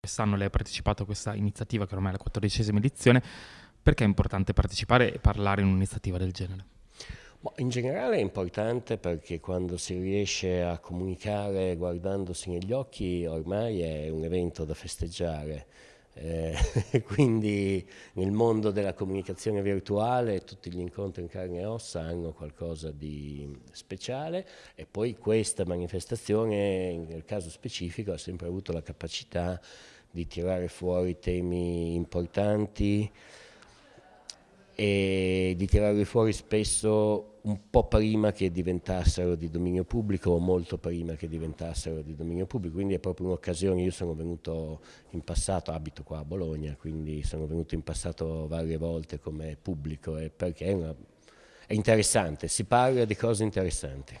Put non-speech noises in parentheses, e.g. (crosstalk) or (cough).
Quest'anno lei ha partecipato a questa iniziativa che ormai è la quattordicesima edizione, perché è importante partecipare e parlare in un'iniziativa del genere? In generale è importante perché quando si riesce a comunicare guardandosi negli occhi ormai è un evento da festeggiare. Eh, (laughs) quindi nel mondo della comunicazione virtuale tutti gli incontri in carne e ossa hanno qualcosa di speciale e poi questa manifestazione nel caso specifico ha sempre avuto la capacità di tirare fuori temi importanti e di tirarli fuori spesso un po' prima che diventassero di dominio pubblico o molto prima che diventassero di dominio pubblico, quindi è proprio un'occasione, io sono venuto in passato, abito qua a Bologna, quindi sono venuto in passato varie volte come pubblico perché è, una, è interessante, si parla di cose interessanti.